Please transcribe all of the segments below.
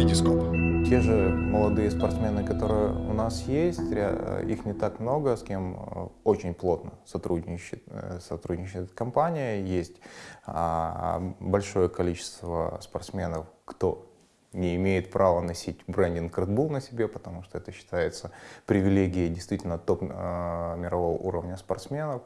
Витископ. Те же молодые спортсмены, которые у нас есть, ря- их не так много, с кем э, очень плотно сотрудничает, э, сотрудничает компания. Есть а, большое количество спортсменов, кто не имеет права носить брендинг Red Bull на себе, потому что это считается привилегией действительно топ э, мирового уровня спортсменов.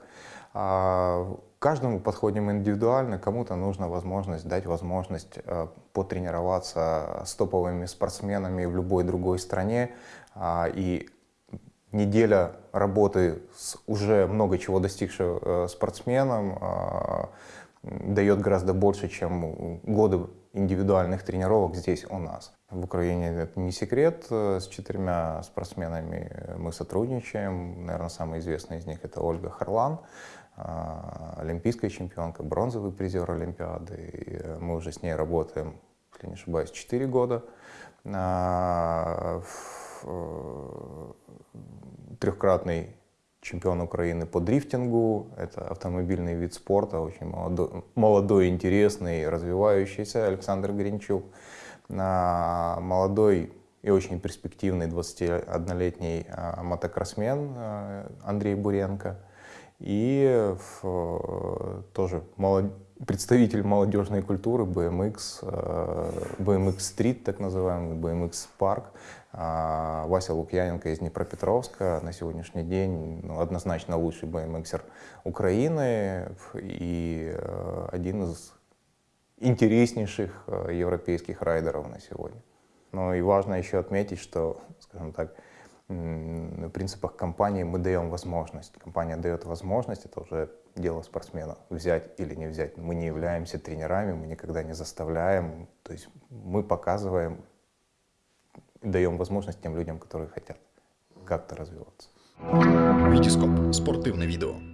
А, каждому подходим индивидуально, кому-то нужна возможность, дать возможность э, потренироваться с топовыми спортсменами в любой другой стране. А, и неделя работы с уже много чего достигшим э, спортсменом а, дает гораздо больше, чем годы индивидуальных тренировок здесь у нас. В Украине это не секрет. С четырьмя спортсменами мы сотрудничаем. Наверное, самый известный из них это Ольга Харлан, а, олимпийская чемпионка, бронзовый призер Олимпиады. И мы уже с ней работаем, если не ошибаюсь, 4 года. Трехкратный чемпион Украины по дрифтингу. Это автомобильный вид спорта, очень молодой, молодой интересный, развивающийся Александр Гринчук. А, молодой и очень перспективный 21-летний а, мотокроссмен а, Андрей Буренко. И тоже молод... представитель молодежной культуры BMX, BMX Street, так называемый, BMX Park, а, Вася Лукьяненко из Днепропетровска на сегодняшний день ну, однозначно лучший BMXер Украины и э, один из интереснейших э, европейских райдеров на сегодня. Но и важно еще отметить, что, скажем так, принципах компании мы даем возможность. Компания дает возможность, это уже дело спортсмена, взять или не взять. Мы не являемся тренерами, мы никогда не заставляем. То есть мы показываем даем возможность тем людям, которые хотят как-то развиваться. Витископ. Спортивне відео.